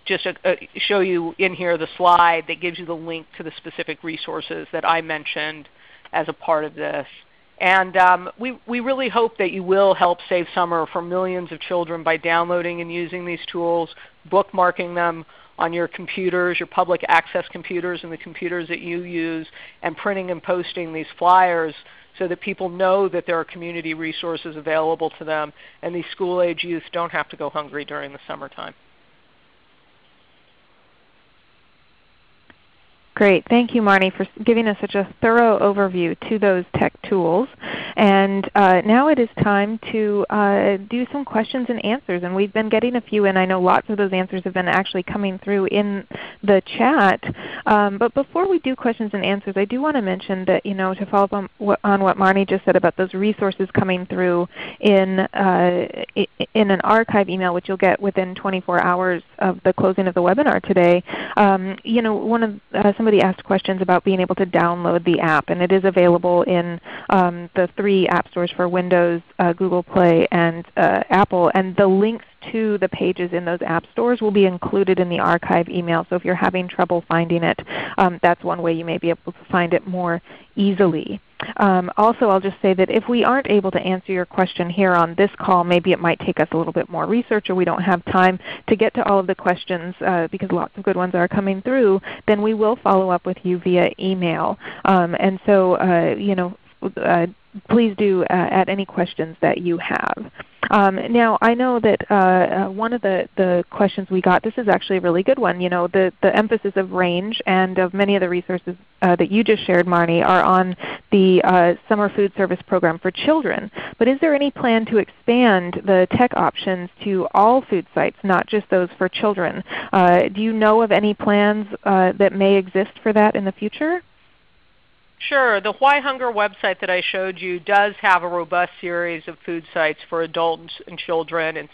just a, a, show you in here the slide that gives you the link to the specific resources that I mentioned as a part of this. And um, we, we really hope that you will help save summer for millions of children by downloading and using these tools, bookmarking them on your computers, your public access computers and the computers that you use, and printing and posting these flyers so that people know that there are community resources available to them and these school-age youth don't have to go hungry during the summertime. Great. Thank you, Marnie, for giving us such a thorough overview to those tech tools. And uh, now it is time to uh, do some questions and answers. And we've been getting a few, and I know lots of those answers have been actually coming through in the chat. Um, but before we do questions and answers, I do want to mention that, you know, to follow up on what, on what Marnie just said about those resources coming through in, uh, in an archive email, which you'll get within 24 hours of the closing of the webinar today. Um, you know, one of uh, some somebody asked questions about being able to download the app, and it is available in um, the three app stores for Windows, uh, Google Play, and uh, Apple. And the links to the pages in those app stores will be included in the archive email. So if you're having trouble finding it, um, that's one way you may be able to find it more easily. Um, also, I'll just say that if we aren't able to answer your question here on this call, maybe it might take us a little bit more research or we don't have time to get to all of the questions uh, because lots of good ones are coming through, then we will follow up with you via email. Um, and so, uh, you know, uh, please do uh, add any questions that you have. Um, now I know that uh, uh, one of the, the questions we got, this is actually a really good one. You know, the, the emphasis of range and of many of the resources uh, that you just shared, Marnie, are on the uh, Summer Food Service Program for children. But is there any plan to expand the tech options to all food sites, not just those for children? Uh, do you know of any plans that may exist for that in the future? Sure. The Why Hunger website that I showed you does have a robust series of food sites for adults and children and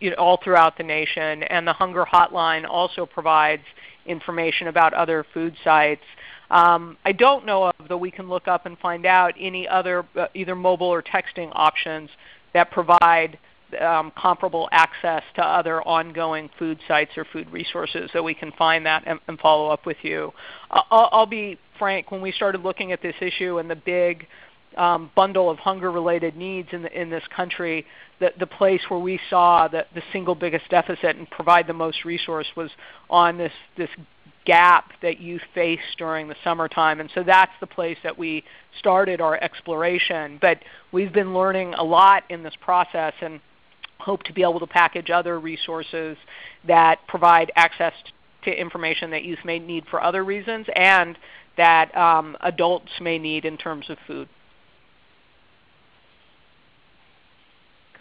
you know, all throughout the nation. And the Hunger Hotline also provides information about other food sites. Um, I don't know of, though we can look up and find out, any other uh, either mobile or texting options that provide um, comparable access to other ongoing food sites or food resources so we can find that and, and follow up with you. I'll, I'll, be frank, when we started looking at this issue and the big um, bundle of hunger-related needs in, the, in this country, the, the place where we saw the, the single biggest deficit and provide the most resource was on this, this gap that you face during the summertime. And so that's the place that we started our exploration. But we've been learning a lot in this process. and hope to be able to package other resources that provide access to information that youth may need for other reasons and that um, adults may need in terms of food.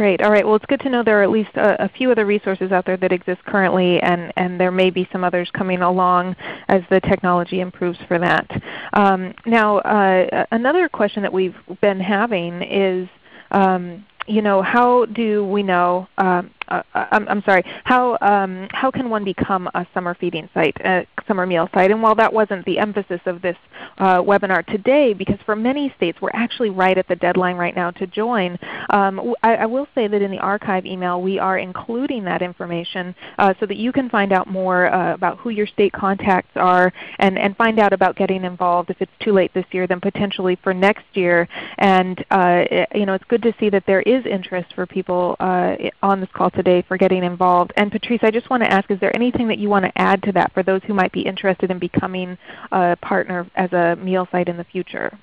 Great. All right. Well, it's good to know there are at least a, a, few other resources out there that exist currently, and, and there may be some others coming along as the technology improves for that. Um, now, uh, another question that we've been having is, um, you know, how do we know um, uh, uh, I'm, I'm, sorry, how, um, how can one become a summer feeding site, a summer meal site? And while that wasn't the emphasis of this uh, webinar today, because for many states we're actually right at the deadline right now to join, um, I, I, will say that in the archive email we are including that information uh, so that you can find out more uh, about who your state contacts are and, and find out about getting involved if it's too late this year then potentially for next year. And uh, you know, it's good to see that there interest for people on this call today today for getting involved. And Patrice, I just want to ask, is there anything that you want to add to that for those who might be interested in becoming a partner as a meal site in the future?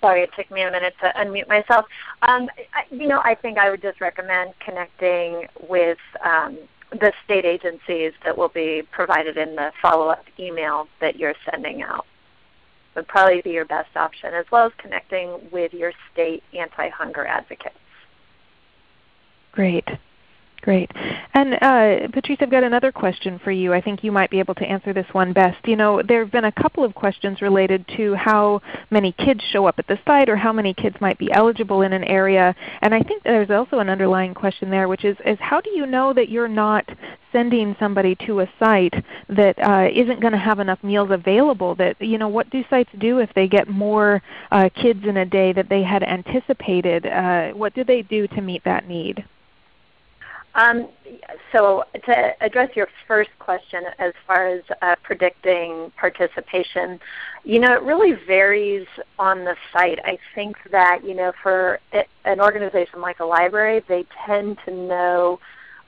Sorry, it took me a minute to unmute myself. Um, I, you know, I think I would just recommend connecting with um, the state agencies that will be provided in the follow-up email that you're sending out would probably be your best option, as well as connecting with your state anti-hunger advocates. Great. Great. And uh, Patrice, I've got another question for you. I think you might be able to answer this one best. You know, there have been a couple of questions related to how many kids show up at the site or how many kids might be eligible in an area. And I think there's also an underlying question there, which is, is how do you know that you're not sending somebody to a site that uh, not going to have enough meals available? That you know, what do sites do if they get more uh, kids in a day that they had anticipated? Uh, what do they do to meet that need? Um, so to address your first question as far as uh, predicting participation, you know, it really varies on the site. I think that, you know, for an organization like a library, they tend to know,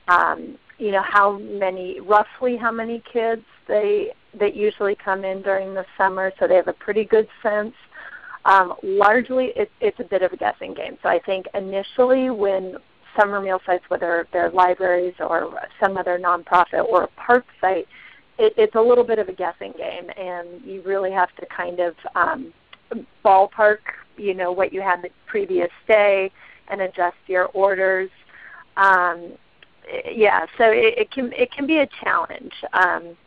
um, you know, how many, roughly how many kids they that usually come in during the summer, so they have a pretty good sense. Um, largely, it, it's a bit of a guessing game. So I think initially when summer meal sites, whether they're libraries or some other nonprofit or a park site, it, it's a little bit of a guessing game, and you really have to kind of um, ballpark, you know, what you had the previous day and adjust your orders. Um, yeah, so it, it, can it can be a challenge. Um,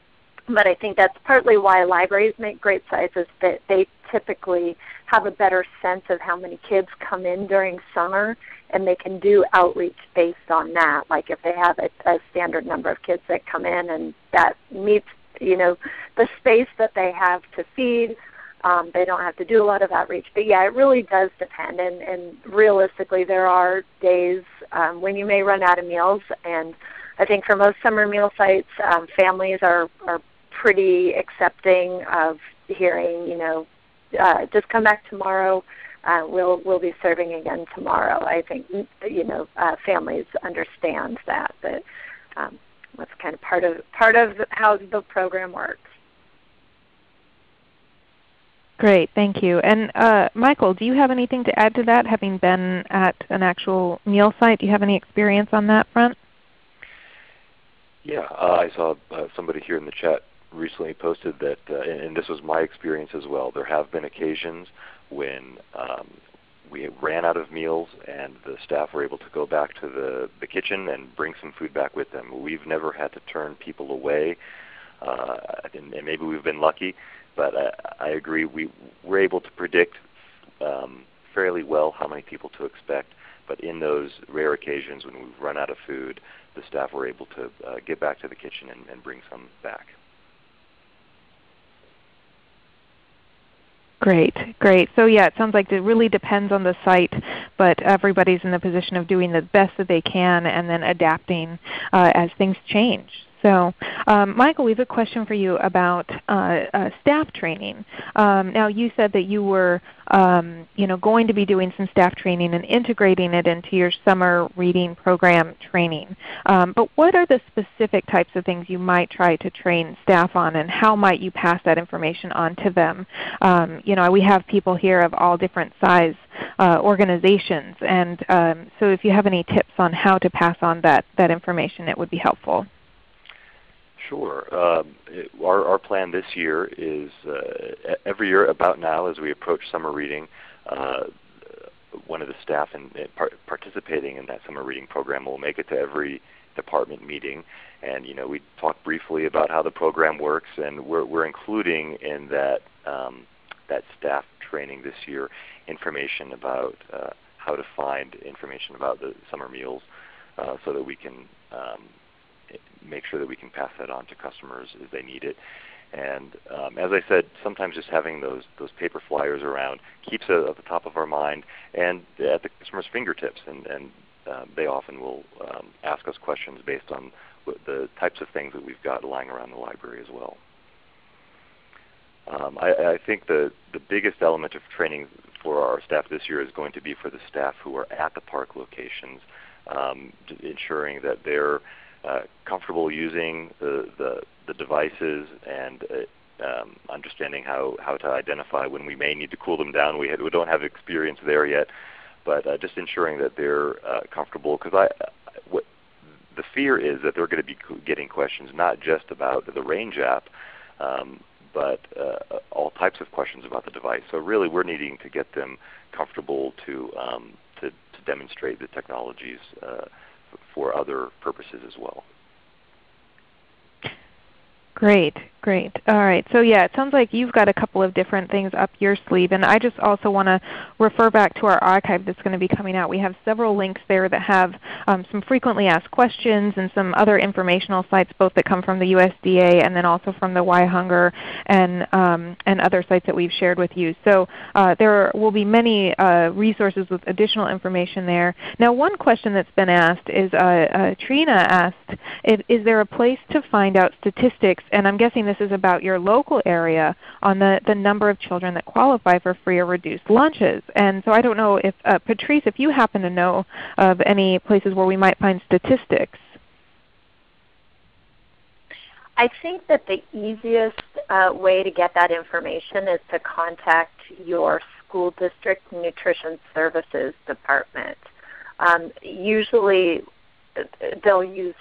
but I think that's partly why libraries make great sites is that they typically have a better sense of how many kids come in during summer and they can do outreach based on that. Like if they have a, a standard number of kids that come in and that meets you know the space that they have to feed, um, they don't have to do a lot of outreach. But yeah, it really does depend. And, and realistically, there are days um, when you may run out of meals. And I think for most summer meal sites, um, families are are pretty accepting of hearing, you know, uh, just come back tomorrow uh, we'll we'll be serving again tomorrow. I think you know uh, families understand that that um, that's kind of part of part of how the program works. Great, thank you. And uh, Michael, do you have anything to add to that? Having been at an actual meal site, do you have any experience on that front? Yeah, uh, I saw uh, somebody here in the chat recently posted that, uh, and this was my experience as well. There have been occasions when um, we ran out of meals and the staff were able to go back to the, the kitchen and bring some food back with them. We've never had to turn people away, uh, and, and maybe we've been lucky, but I, I agree we, we're able to predict um, fairly well how many people to expect. But in those rare occasions when we've run out of food, the staff were able to uh, get back to the kitchen and, and bring some back. Great, great. So yeah, it sounds like it really depends on the site, but everybody's in the position of doing the best that they can and then adapting uh, as things change. So um, Michael, we have a question for you about uh, uh, staff training. Um, now you said that you were um, you know, going to be doing some staff training and integrating it into your summer reading program training. Um, but what are the specific types of things you might try to train staff on and how might you pass that information on to them? Um, you know, we have people here of all different size uh, organizations and um, so if you have any tips on how to pass on that, that information it would be helpful. Sure. Um, it, our, our plan this year is uh, every year about now as we approach summer reading, uh, one of the staff in, in par participating in that summer reading program will make it to every department meeting, and you know we talk briefly about how the program works, and we're we're including in that um, that staff training this year information about uh, how to find information about the summer meals, uh, so that we can um, make sure that we can pass that on to customers as they need it. And um, as I said, sometimes just having those those paper flyers around keeps it at the top of our mind and at the customer's fingertips. And, and uh, they often will um, ask us questions based on the types of things that we've got lying around the library as well. Um, I, I, think the, the biggest element of training for our staff this year is going to be for the staff who are at the park locations, um, ensuring that they're uh, comfortable using the, the, the devices and uh, um, understanding how, how to identify when we may need to cool them down. We, had, we don't have experience there yet, but uh, just ensuring that they're uh, comfortable. Because I, what, the fear is that they're going to be getting questions not just about the Range app, um, but uh, all types of questions about the device. So really, we're needing to get them comfortable to um, to, to, demonstrate the technologies uh, for other purposes as well. Great, great. All right. So yeah, it sounds like you've got a couple of different things up your sleeve. And I just also want to refer back to our archive that's going to be coming out. We have several links there that have um, some frequently asked questions and some other informational sites both that come from the USDA and then also from the Why Hunger and, um, and other sites that we've shared with you. So uh, there will be many uh, resources with additional information there. Now one question that's been asked is, uh, uh Trina asked, is, is there a place to find out statistics and I'm guessing this is about your local area, on the, the number of children that qualify for free or reduced lunches. And so I don't know if, uh, Patrice, if you happen to know of any places where we might find statistics. I think that the easiest uh, way to get that information is to contact your school district nutrition services department. Um, usually they'll use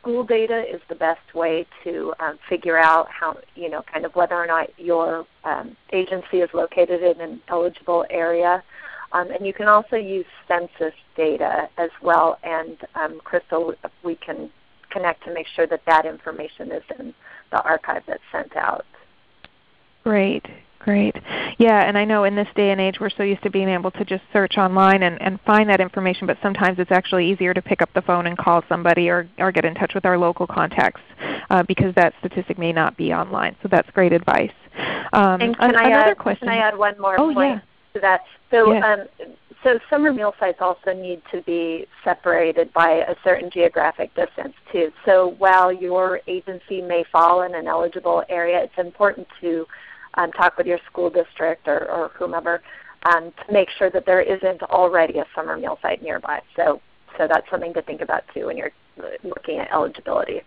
school data is the best way to um, figure out how you know kind of whether or not your um, agency is located in an eligible area. Um, and you can also use census data as well. And um, Crystal, we can connect to make sure that that information is in the archive that's sent out. Great. Great. Yeah, and I know in this day and age we're so used to being able to just search online and, and find that information, but sometimes it's actually easier to pick up the phone and call somebody or, or get in touch with our local contacts uh, because that statistic may not be online. So that's great advice. Um, and can, I add, question. can I add one more oh, point yeah. to that? So, um, so summer meal sites also need to be separated by a certain geographic distance too. So while your agency may fall in an eligible area, it's important to um, talk with your school district or, or whomever um, to make sure that there isn't already a summer meal site nearby. So, so that's something to think about too when you're looking at eligibility.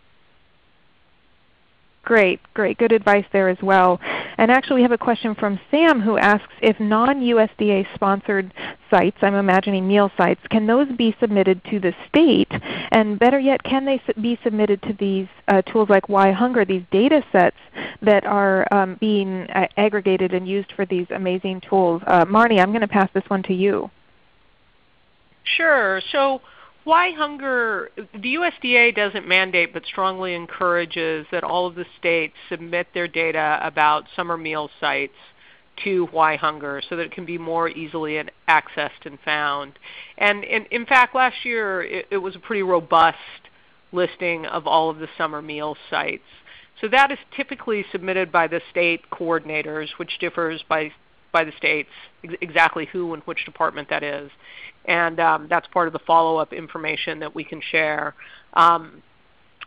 Great, great. Good advice there as well. And actually we have a question from Sam who asks if non-USDA sponsored sites, I'm imagining meal sites, can those be submitted to the state? And better yet, can they be submitted to these uh, tools like Why Hunger, these data sets that are um, being uh, aggregated and used for these amazing tools? Uh, Marnie, I'm going to pass this one to you. Sure. So why hunger? The USDA doesn't mandate but strongly encourages that all of the states submit their data about summer meal sites to Why Hunger so that it can be more easily accessed and found. And, and in fact, last year it, it was a pretty robust listing of all of the summer meal sites. So that is typically submitted by the state coordinators, which differs by by the states ex exactly who and which department that is. And um, that's part of the follow-up information that we can share. Um,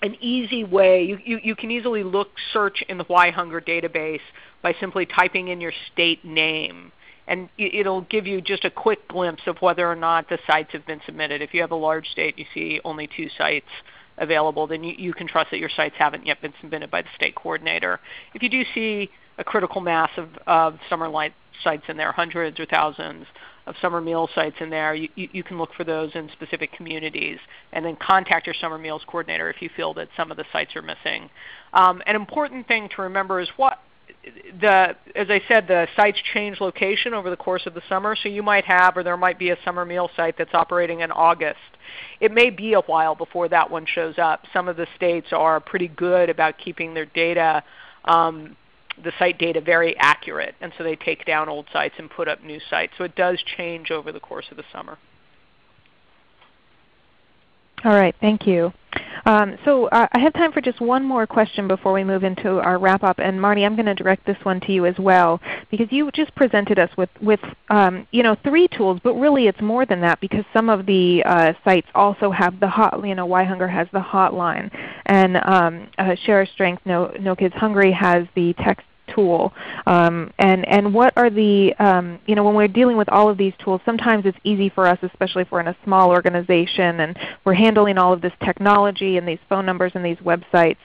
an easy way, you, you, you, can easily look, search in the Why Hunger database by simply typing in your state name. And it'll give you just a quick glimpse of whether or not the sites have been submitted. If you have a large state, you see only two sites available, then you, you can trust that your sites haven't yet been submitted by the state coordinator. If you do see a critical mass of, of summer light sites in there, hundreds or thousands of summer meal sites in there. You, you, can look for those in specific communities and then contact your summer meals coordinator if you feel that some of the sites are missing. Um, an important thing to remember is what the, as I said, the sites change location over the course of the summer. So you might have, or there might be a summer meal site that's operating in August. It may be a while before that one shows up. Some of the states are pretty good about keeping their data, um, the site data, very accurate, and so they take down old sites and put up new sites. So it does change over the course of the summer. All right, thank you. Um, so uh, I have time for just one more question before we move into our wrap up. And Marty, I'm going to direct this one to you as well, because you just presented us with, with um, you know, three tools, but really it's more than that because some of the uh, sites also have the hot, you know, Why Hunger has the hotline, and um, uh, Share Our Strength, no, no Kids Hungry has the text tool? Um, and, and what are the, um, you know, when we're dealing with all of these tools, sometimes it's easy for us, especially if we're in a small organization and we're handling all of this technology and these phone numbers and these websites,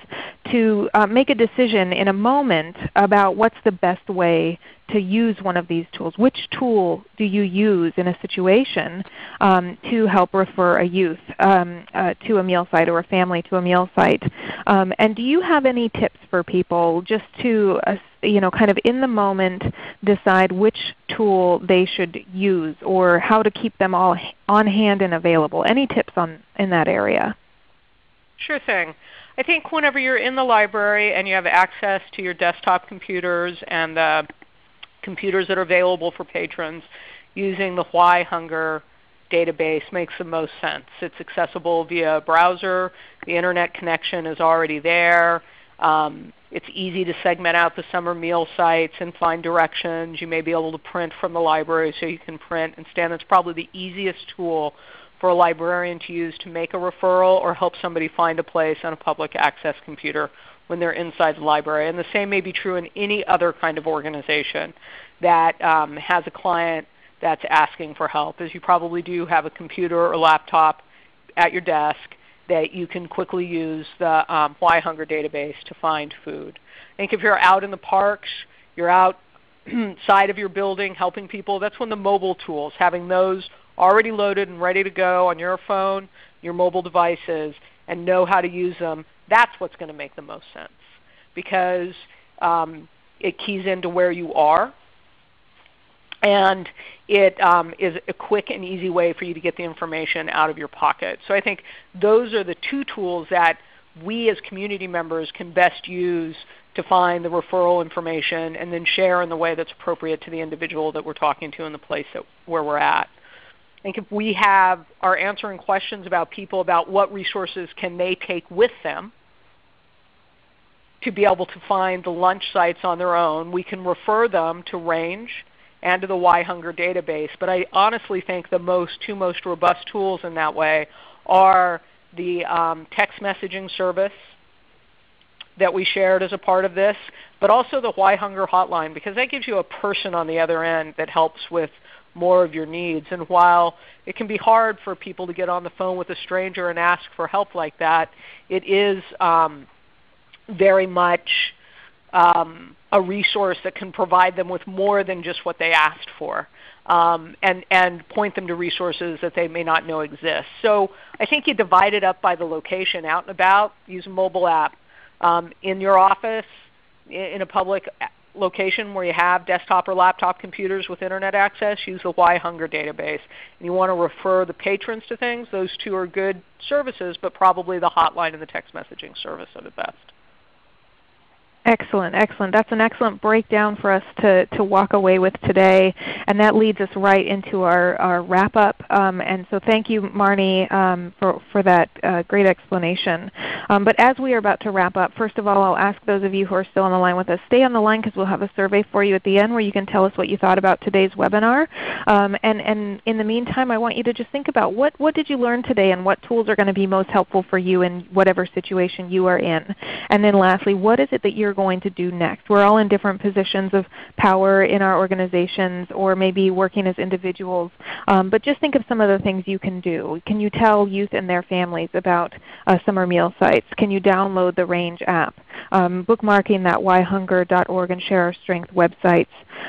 to uh, make a decision in a moment about what's the best way to use one of these tools. Which tool do you use in a situation um, to help refer a youth um, uh, to a meal site or a family to a meal site? Um, and do you have any tips for people just to uh, you know, kind of in the moment decide which tool they should use or how to keep them all on hand and available? Any tips on, in that area? Sure thing. I think whenever you're in the library and you have access to your desktop computers and the computers that are available for patrons, using the Why Hunger database makes the most sense. It's accessible via a browser. The internet connection is already there. Um, it's easy to segment out the summer meal sites and find directions. You may be able to print from the library so you can print and stand. That's probably the easiest tool for a librarian to use to make a referral or help somebody find a place on a public access computer when they're inside the library. And the same may be true in any other kind of organization that um, has a client that's asking for help, as you probably do have a computer or laptop at your desk that you can quickly use the um, Why Hunger database to find food. I think if you're out in the parks, you're outside *clears throat* of your building helping people, that's when the mobile tools, having those already loaded and ready to go on your phone, your mobile devices, and know how to use them, that's what's going to make the most sense because um, it keys into where you are and it um, is a quick and easy way for you to get the information out of your pocket. So I think those are the two tools that we as community members can best use to find the referral information and then share in the way that's appropriate to the individual that we're talking to in the place that, where we're at. I think if we have are answering questions about people about what resources can they take with them to be able to find the lunch sites on their own, we can refer them to Range and to the Why Hunger database. But I honestly think the most two most robust tools in that way are the um, text messaging service that we shared as a part of this, but also the Why Hunger hotline because that gives you a person on the other end that helps with more of your needs. And while it can be hard for people to get on the phone with a stranger and ask for help like that, it is um, very much um, a resource that can provide them with more than just what they asked for. Um, and, and point them to resources that they may not know exist. So I think you divide it up by the location out and about. Use a mobile app. Um, in your office, in a public location where you have desktop or laptop computers with internet access, use the Why Hunger database. And you want to refer the patrons to things. Those two are good services, but probably the hotline and the text messaging service are the best. Excellent, excellent. That's an excellent breakdown for us to, to walk away with today. And that leads us right into our, our wrap up. Um, and so thank you, Marnie, um, for, for that uh, great explanation. Um, but as we are about to wrap up, first of all, I'll ask those of you who are still on the line with us, stay on the line because we'll have a survey for you at the end where you can tell us what you thought about today's webinar. Um, and, and in the meantime, I want you to just think about what, what did you learn today and what tools are going to be most helpful for you in whatever situation you are in. And then lastly, what is it that you're you're going to do next. We're all in different positions of power in our organizations or maybe working as individuals. Um, but just think of some of the things you can do. Can you tell youth and their families about uh, summer meal sites? Can you download the Range app? um, bookmarking that whyhunger.org and Share Our Strength websites.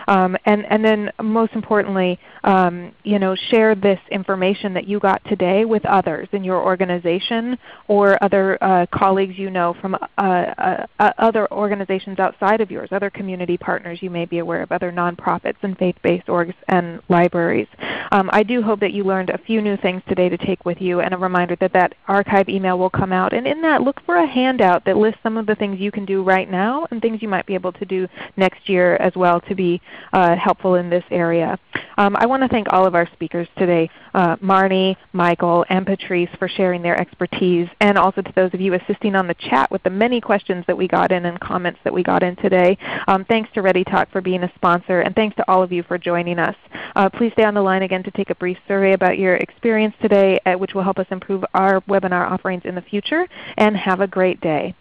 Um, and, and then most importantly, um, you know, share this information that you got today with others in your organization or other uh, colleagues you know from uh, uh, uh, other organizations outside of yours, other community partners you may be aware of, other nonprofits and faith-based orgs and libraries. Um, I do hope that you learned a few new things today to take with you and a reminder that that archive email will come out. And in that, look for a handout that lists some of the things you can do right now and things you might be able to do next year as well to be uh, helpful in this area. Um, I want to thank all of our speakers today, uh, Marnie, Michael, and Patrice for sharing their expertise, and also to those of you assisting on the chat with the many questions that we got in and comments that we got in today. Um, thanks to ReadyTalk for being a sponsor, and thanks to all of you for joining us. Uh, please stay on the line again to take a brief survey about your experience today, uh, which will help us improve our webinar offerings in the future, and have a great day.